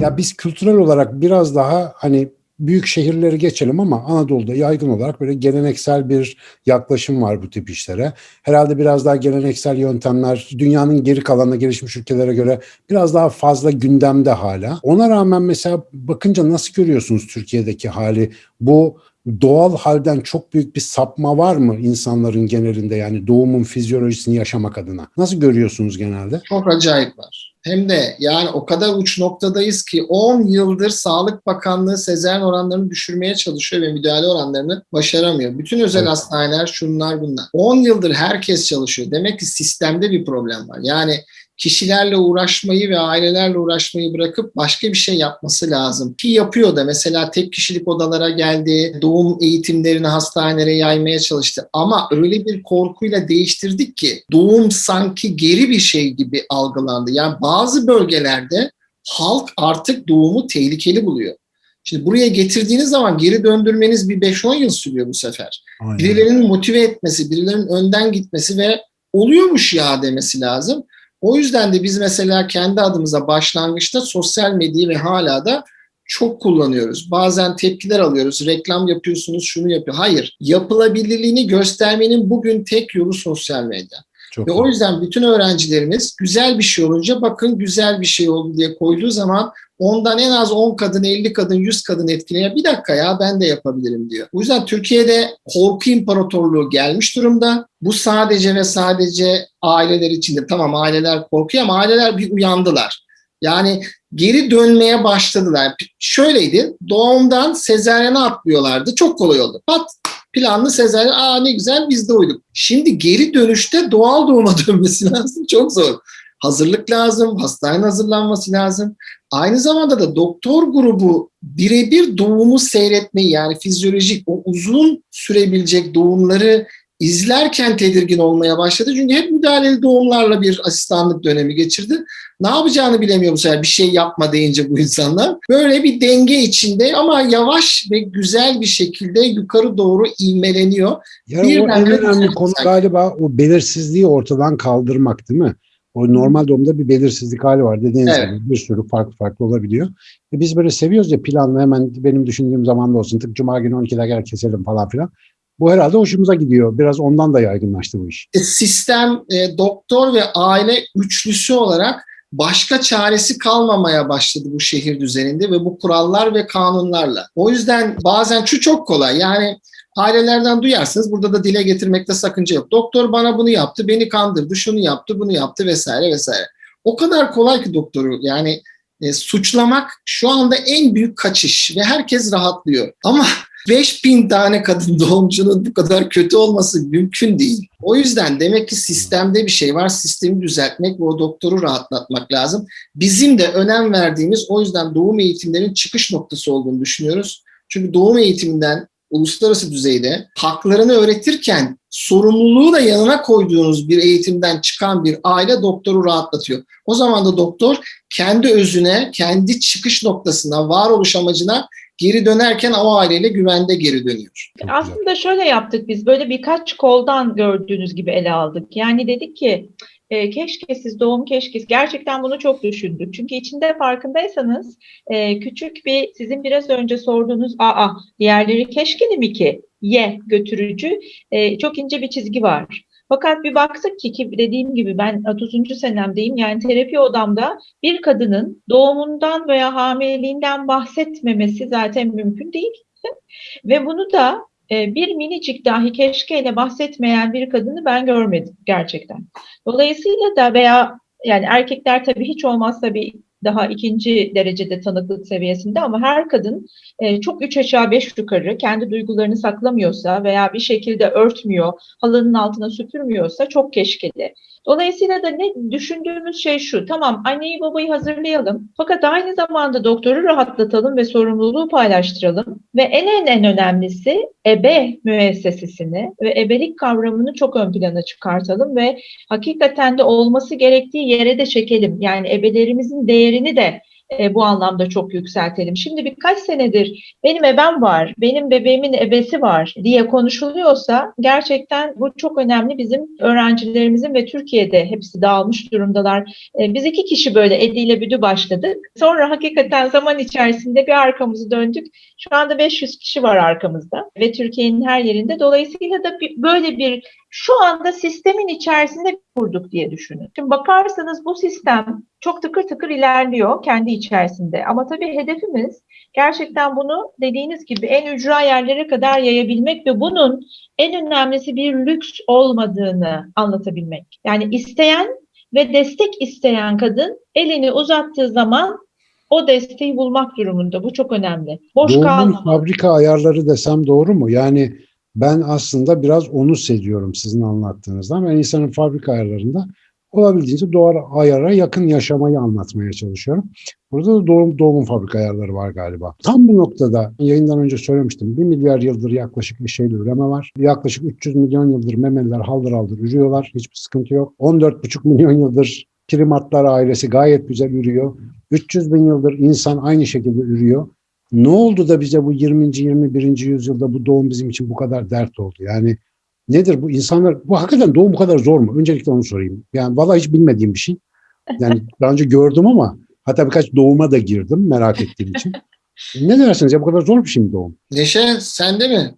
Ya biz kültürel olarak biraz daha hani büyük şehirleri geçelim ama Anadolu'da yaygın olarak böyle geleneksel bir yaklaşım var bu tip işlere. Herhalde biraz daha geleneksel yöntemler dünyanın geri kalanına gelişmiş ülkelere göre biraz daha fazla gündemde hala. Ona rağmen mesela bakınca nasıl görüyorsunuz Türkiye'deki hali? Bu doğal halden çok büyük bir sapma var mı insanların genelinde yani doğumun fizyolojisini yaşamak adına? Nasıl görüyorsunuz genelde? Çok acayip var. Hem de yani o kadar uç noktadayız ki 10 yıldır Sağlık Bakanlığı sezaryen oranlarını düşürmeye çalışıyor ve müdahale oranlarını başaramıyor. Bütün özel Evet. hastaneler şunlar bunlar. 10 yıldır herkes çalışıyor. Demek ki sistemde bir problem var. Yani kişilerle uğraşmayı ve ailelerle uğraşmayı bırakıp başka bir şey yapması lazım. Ki yapıyor da mesela tek kişilik odalara geldi, doğum eğitimlerini hastanelere yaymaya çalıştı. Ama öyle bir korkuyla değiştirdik ki doğum sanki geri bir şey gibi algılandı. Yani bazı bölgelerde halk artık doğumu tehlikeli buluyor. Şimdi buraya getirdiğiniz zaman geri döndürmeniz bir 5-10 yıl sürüyor bu sefer. Aynen. Birilerinin motive etmesi, birilerinin önden gitmesi ve oluyormuş ya demesi lazım. O yüzden de biz mesela kendi adımıza başlangıçta sosyal medyayı ve hala da çok kullanıyoruz. Bazen tepkiler alıyoruz. Reklam yapıyorsunuz, şunu yapıyor. Hayır. Yapılabilirliğini göstermenin bugün tek yolu sosyal medya. Çok Ve o yüzden bütün öğrencilerimiz güzel bir şey olunca bakın güzel bir şey oldu diye koyduğu zaman ondan en az 10 kadın, 50 kadın, 100 kadın etkileyen bir dakika ya ben de yapabilirim diyor. O yüzden Türkiye'de korku imparatorluğu gelmiş durumda. Bu sadece ve sadece aileler içinde. Tamam aileler korkuyor ama aileler bir uyandılar. Yani geri dönmeye başladılar. Şöyleydi doğumdan sezaryene atlıyorlardı. Çok kolay oldu. Pat planlı sezaryen aa ne güzel biz de uyduk. Şimdi geri dönüşte doğal doğuma dönmesi lazım. Çok zor. Hazırlık lazım, hastanenin hazırlanması lazım. Aynı zamanda da doktor grubu birebir doğumu seyretmeyi yani fizyolojik o uzun sürebilecek doğumları izlerken tedirgin olmaya başladı. Çünkü hep müdahaleli doğumlarla bir asistanlık dönemi geçirdi. Ne yapacağını bilemiyor bu sefer bir şey yapma deyince bu insanlar. Böyle bir denge içinde ama yavaş ve güzel bir şekilde yukarı doğru ivmeleniyor. Yani o Birden en önemli konu galiba o belirsizliği ortadan kaldırmak değil mi? O normal doğumda bir belirsizlik hali var. Dediğiniz Evet. gibi bir sürü farklı farklı olabiliyor. E biz böyle seviyoruz ya planlı hemen benim düşündüğüm zamanda olsun. Tık cuma günü 12'de gel keselim falan filan. Bu herhalde hoşumuza gidiyor. Biraz ondan da yaygınlaştı bu iş. E, sistem, e, doktor ve aile üçlüsü olarak başka çaresi kalmamaya başladı bu şehir düzeninde ve bu kurallar ve kanunlarla. O yüzden bazen şu çok kolay. Yani ailelerden duyarsınız. Burada da dile getirmekte sakınca yok. Doktor bana bunu yaptı, beni kandırdı, şunu yaptı, bunu yaptı vesaire vesaire. O kadar kolay ki doktoru yani e, suçlamak şu anda en büyük kaçış ve herkes rahatlıyor. Ama 5000 tane kadın doğumcunun bu kadar kötü olması mümkün değil. O yüzden demek ki sistemde bir şey var. Sistemi düzeltmek ve o doktoru rahatlatmak lazım. Bizim de önem verdiğimiz o yüzden doğum eğitimlerinin çıkış noktası olduğunu düşünüyoruz. Çünkü doğum eğitiminden uluslararası düzeyde haklarını öğretirken sorumluluğu da yanına koyduğunuz bir eğitimden çıkan bir aile doktoru rahatlatıyor. O zaman da doktor kendi özüne, kendi çıkış noktasına, varoluş amacına geri dönerken o aileyle güvende geri dönüyor. Aslında şöyle yaptık biz böyle birkaç koldan gördüğünüz gibi ele aldık. Yani dedik ki e, keşke siz doğum keşke gerçekten bunu çok düşündük. Çünkü içinde farkındaysanız e, küçük bir sizin biraz önce sorduğunuz aa diğerleri keşkeli mi ki ye götürücü e, çok ince bir çizgi var. Fakat bir baktık ki, ki dediğim gibi ben 30. senemdeyim yani terapi odamda bir kadının doğumundan veya hamileliğinden bahsetmemesi zaten mümkün değil. Ve bunu da e, bir minicik dahi keşkeyle bahsetmeyen bir kadını ben görmedim gerçekten. Dolayısıyla da veya yani erkekler tabii hiç olmazsa bir daha ikinci derecede tanıklık seviyesinde ama her kadın e, çok üç aşağı beş yukarı kendi duygularını saklamıyorsa veya bir şekilde örtmüyor, halının altına süpürmüyorsa çok keşkeli. Dolayısıyla da ne düşündüğümüz şey şu, tamam anneyi babayı hazırlayalım fakat aynı zamanda doktoru rahatlatalım ve sorumluluğu paylaştıralım ve en en en önemlisi ebe müessesesini ve ebelik kavramını çok ön plana çıkartalım ve hakikaten de olması gerektiği yere de çekelim. Yani ebelerimizin değerini de e, bu anlamda çok yükseltelim. Şimdi birkaç senedir benim ebem var, benim bebeğimin ebesi var diye konuşuluyorsa gerçekten bu çok önemli bizim öğrencilerimizin ve Türkiye'de hepsi dağılmış durumdalar. E, biz iki kişi böyle Edi Büdü başladık. Sonra hakikaten zaman içerisinde bir arkamızı döndük. Şu anda 500 kişi var arkamızda ve Türkiye'nin her yerinde. Dolayısıyla da bir, böyle bir şu anda sistemin içerisinde kurduk diye düşünün. Şimdi bakarsanız bu sistem çok tıkır tıkır ilerliyor kendi içerisinde. Ama tabii hedefimiz gerçekten bunu dediğiniz gibi en ücra yerlere kadar yayabilmek ve bunun en önemlisi bir lüks olmadığını anlatabilmek. Yani isteyen ve destek isteyen kadın elini uzattığı zaman o desteği bulmak durumunda. Bu çok önemli. Boş kalmamalı. fabrika ayarları desem doğru mu? Yani ben aslında biraz onu seviyorum sizin anlattığınızdan. Ben insanın fabrika ayarlarında olabildiğince doğru ayara yakın yaşamayı anlatmaya çalışıyorum. Burada da doğum, doğumun fabrika ayarları var galiba. Tam bu noktada yayından önce söylemiştim. 1 milyar yıldır yaklaşık eşeğli üreme var. Yaklaşık 300 milyon yıldır memeliler haldır haldır ürüyorlar. Hiçbir sıkıntı yok. 14,5 milyon yıldır primatlar ailesi gayet güzel ürüyor. 300 bin yıldır insan aynı şekilde ürüyor. Ne oldu da bize bu 20. 21. yüzyılda bu doğum bizim için bu kadar dert oldu? Yani nedir bu insanlar, bu hakikaten doğum bu kadar zor mu? Öncelikle onu sorayım. Yani vallahi hiç bilmediğim bir şey. Yani daha önce gördüm ama hatta birkaç doğuma da girdim merak ettiğim için. Ne dersiniz ya bu kadar zor bir şey mi doğum? Neşe sende mi?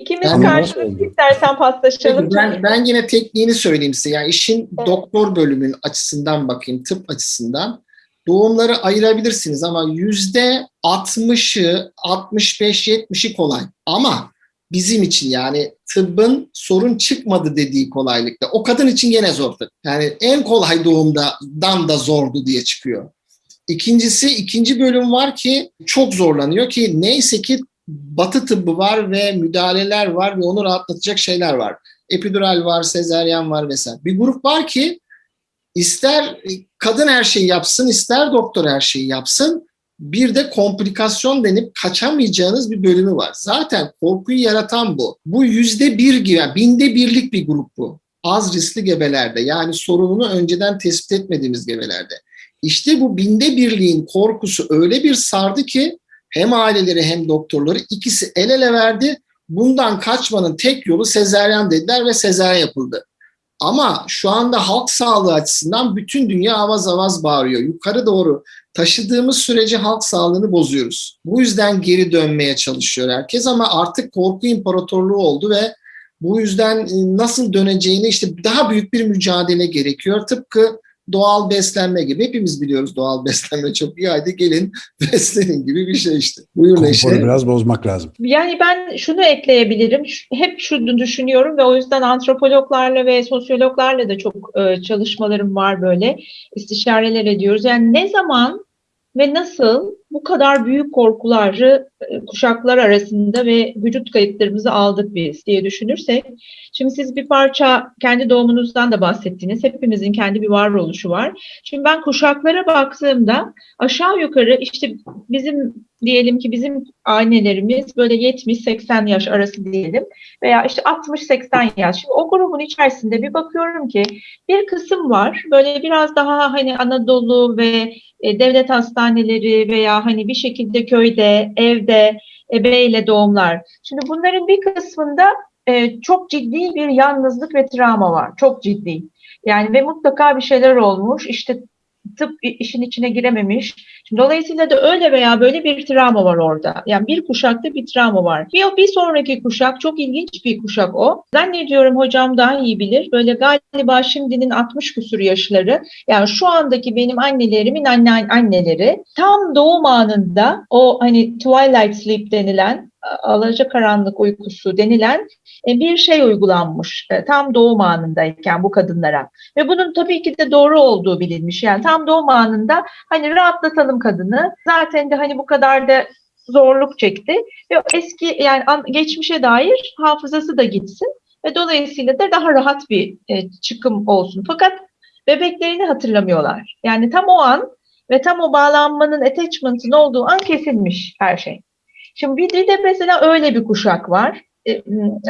İkimiz Ben- karşılıklı istersen paslaşalım. Ben, ben yine tekniğini söyleyeyim size. Yani işin Evet. doktor bölümün açısından bakayım, tıp açısından. Doğumları ayırabilirsiniz ama yüzde 60'ı, 65-70'i kolay. Ama bizim için yani tıbbın sorun çıkmadı dediği kolaylıkta. O kadın için gene zor tabii. Yani en kolay doğumdan da zordu diye çıkıyor. İkincisi, ikinci bölüm var ki çok zorlanıyor ki neyse ki batı tıbbı var ve müdahaleler var ve onu rahatlatacak şeyler var. Epidural var, sezeryan var vesaire. Bir grup var ki ister kadın her şeyi yapsın, ister doktor her şeyi yapsın. Bir de komplikasyon denip kaçamayacağınız bir bölümü var. Zaten korkuyu yaratan bu. Bu yüzde bir gibi, binde birlik bir grup bu. Az riskli gebelerde yani sorununu önceden tespit etmediğimiz gebelerde. İşte bu binde birliğin korkusu öyle bir sardı ki hem aileleri hem doktorları ikisi el ele verdi. Bundan kaçmanın tek yolu sezeryan dediler ve sezeryan yapıldı. Ama şu anda halk sağlığı açısından bütün dünya avaz avaz bağırıyor. Yukarı doğru taşıdığımız sürece halk sağlığını bozuyoruz. Bu yüzden geri dönmeye çalışıyor herkes ama artık korku imparatorluğu oldu ve bu yüzden e, nasıl döneceğini işte daha büyük bir mücadele gerekiyor. Tıpkı doğal beslenme gibi. Hepimiz biliyoruz doğal beslenme çok iyi. Haydi gelin beslenin gibi bir şey işte. Buyur Neşe. Konforu biraz bozmak lazım. Yani ben şunu ekleyebilirim. Hep şunu düşünüyorum ve o yüzden antropologlarla ve sosyologlarla da çok e, çalışmalarım var böyle. istişareler ediyoruz. Yani ne zaman ve nasıl bu kadar büyük korkuları e, kuşaklar arasında ve vücut kayıtlarımızı aldık biz diye düşünürsek. Şimdi siz bir parça kendi doğumunuzdan da bahsettiniz. Hepimizin kendi bir varoluşu var. Şimdi ben kuşaklara baktığımda aşağı yukarı işte bizim diyelim ki bizim annelerimiz böyle 70-80 yaş arası diyelim veya işte 60-80 yaş. Şimdi o grubun içerisinde bir bakıyorum ki bir kısım var böyle biraz daha hani Anadolu ve e, devlet hastaneleri veya hani bir şekilde köyde, evde ebeyle doğumlar. Şimdi bunların bir kısmında e, çok ciddi bir yalnızlık ve travma var. Çok ciddi. Yani ve mutlaka bir şeyler olmuş. İşte tıp işin içine girememiş. Şimdi dolayısıyla da öyle veya böyle bir travma var orada. Yani bir kuşakta bir travma var. Bir, bir sonraki kuşak çok ilginç bir kuşak o. Zannediyorum hocam daha iyi bilir. Böyle galiba şimdinin 60 küsur yaşları yani şu andaki benim annelerimin anne anneleri tam doğum anında o hani twilight sleep denilen alacakaranlık uykusu denilen e, bir şey uygulanmış e, tam doğum anındayken bu kadınlara. Ve bunun tabii ki de doğru olduğu bilinmiş. Yani tam doğum anında hani rahatlatalım kadını. Zaten de hani bu kadar da zorluk çekti. Ve eski yani geçmişe dair hafızası da gitsin. Ve dolayısıyla da daha rahat bir e, çıkım olsun. Fakat bebeklerini hatırlamıyorlar. Yani tam o an ve tam o bağlanmanın attachment'ın olduğu an kesilmiş her şey. Şimdi bir de mesela öyle bir kuşak var. E,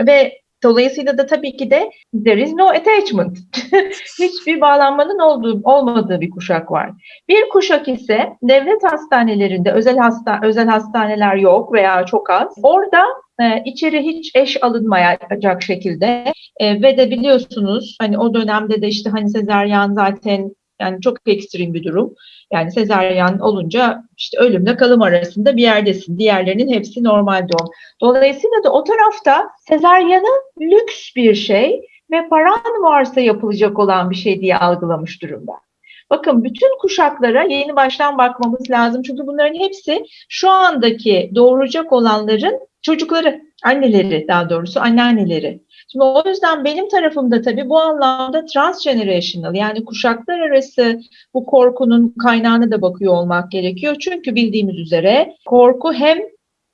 ve Dolayısıyla da tabii ki de there is no attachment. Hiçbir bağlanmanın olduğu, olmadığı bir kuşak var. Bir kuşak ise devlet hastanelerinde özel hasta özel hastaneler yok veya çok az. Orada e, içeri hiç eş alınmayacak şekilde e, ve de biliyorsunuz hani o dönemde de işte hani sezaryen zaten yani çok ekstrem bir durum. Yani sezaryen olunca işte ölümle kalım arasında bir yerdesin. Diğerlerinin hepsi normal doğum. Dolayısıyla da o tarafta sezaryanı lüks bir şey ve paran varsa yapılacak olan bir şey diye algılamış durumda. Bakın bütün kuşaklara yeni baştan bakmamız lazım. Çünkü bunların hepsi şu andaki doğuracak olanların çocukları, anneleri daha doğrusu anneanneleri. Şimdi o yüzden benim tarafımda tabii bu anlamda transgenerational yani kuşaklar arası bu korkunun kaynağına da bakıyor olmak gerekiyor. Çünkü bildiğimiz üzere korku hem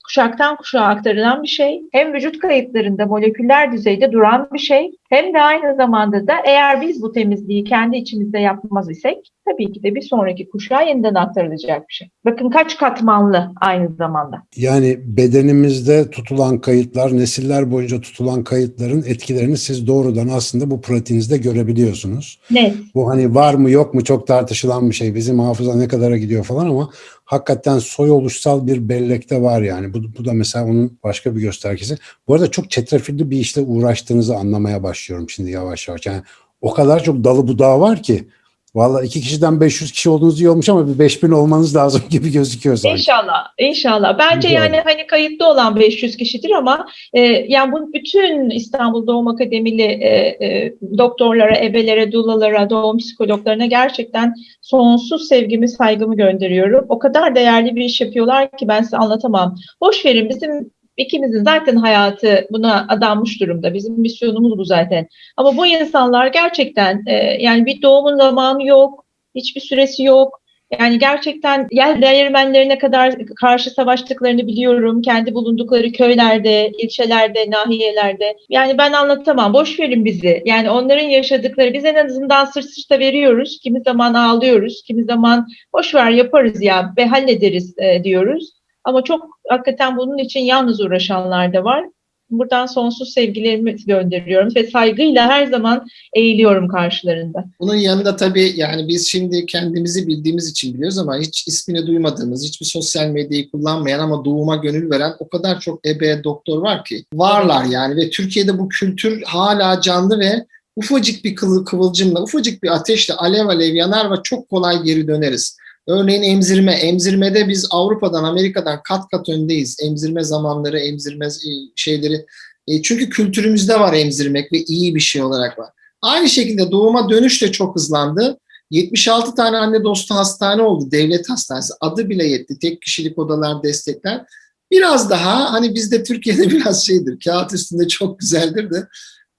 kuşaktan kuşağa aktarılan bir şey, hem vücut kayıtlarında moleküler düzeyde duran bir şey, hem de aynı zamanda da eğer biz bu temizliği kendi içimizde yapmaz isek tabii ki de bir sonraki kuşağa yeniden aktarılacak bir şey. Bakın kaç katmanlı aynı zamanda. Yani bedenimizde tutulan kayıtlar, nesiller boyunca tutulan kayıtların etkilerini siz doğrudan aslında bu pratiğinizde görebiliyorsunuz. Net. Bu hani var mı yok mu çok tartışılan bir şey. Bizim hafıza ne kadara gidiyor falan ama hakikaten soy oluşsal bir bellekte var yani. Bu, bu da mesela onun başka bir göstergesi. Bu arada çok çetrefilli bir işle uğraştığınızı anlamaya başlıyorum şimdi yavaş yavaş. Yani o kadar çok dalı budağı var ki Valla iki kişiden 500 kişi olduğunuz iyi olmuş ama bir 5000 olmanız lazım gibi gözüküyor sanki. İnşallah, inşallah. Bence Güzel. yani hani kayıtlı olan 500 kişidir ama e, yani bu bütün İstanbul Doğum Akademili e, e, doktorlara, ebelere, dulalara, doğum psikologlarına gerçekten sonsuz sevgimi, saygımı gönderiyorum. O kadar değerli bir iş yapıyorlar ki ben size anlatamam. Boş verin bizim ikimizin zaten hayatı buna adanmış durumda. Bizim misyonumuz bu zaten. Ama bu insanlar gerçekten e, yani bir doğumun zamanı yok, hiçbir süresi yok. Yani gerçekten yer değirmenlerine kadar karşı savaştıklarını biliyorum. Kendi bulundukları köylerde, ilçelerde, nahiyelerde. Yani ben anlatamam. Boş verin bizi. Yani onların yaşadıkları biz en azından sırt sırta veriyoruz. Kimi zaman ağlıyoruz. Kimi zaman boş ver yaparız ya ve hallederiz e, diyoruz. Ama çok hakikaten bunun için yalnız uğraşanlar da var. Buradan sonsuz sevgilerimi gönderiyorum ve saygıyla her zaman eğiliyorum karşılarında. Bunun yanında tabii yani biz şimdi kendimizi bildiğimiz için biliyoruz ama hiç ismini duymadığımız, hiçbir sosyal medyayı kullanmayan ama doğuma gönül veren o kadar çok ebe doktor var ki. Varlar yani ve Türkiye'de bu kültür hala canlı ve ufacık bir kıvıl, kıvılcımla, ufacık bir ateşle alev alev yanar ve çok kolay geri döneriz. Örneğin emzirme. Emzirmede biz Avrupa'dan, Amerika'dan kat kat öndeyiz. Emzirme zamanları, emzirme şeyleri. E, çünkü kültürümüzde var emzirmek ve iyi bir şey olarak var. Aynı şekilde doğuma dönüş de çok hızlandı. 76 tane anne dostu hastane oldu. Devlet hastanesi. Adı bile yetti. Tek kişilik odalar, destekler. Biraz daha hani bizde Türkiye'de biraz şeydir. Kağıt üstünde çok güzeldir de.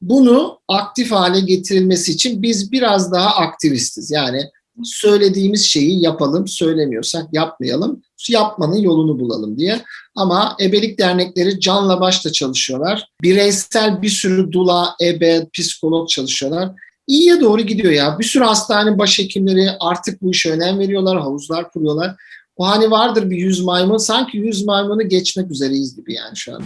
Bunu aktif hale getirilmesi için biz biraz daha aktivistiz. Yani söylediğimiz şeyi yapalım, söylemiyorsak yapmayalım, yapmanın yolunu bulalım diye. Ama ebelik dernekleri canla başla çalışıyorlar. Bireysel bir sürü dula, ebe, psikolog çalışıyorlar. İyiye doğru gidiyor ya. Bir sürü hastane başhekimleri artık bu işe önem veriyorlar, havuzlar kuruyorlar. O hani vardır bir yüz maymun, sanki yüz maymunu geçmek üzereyiz gibi yani şu anda.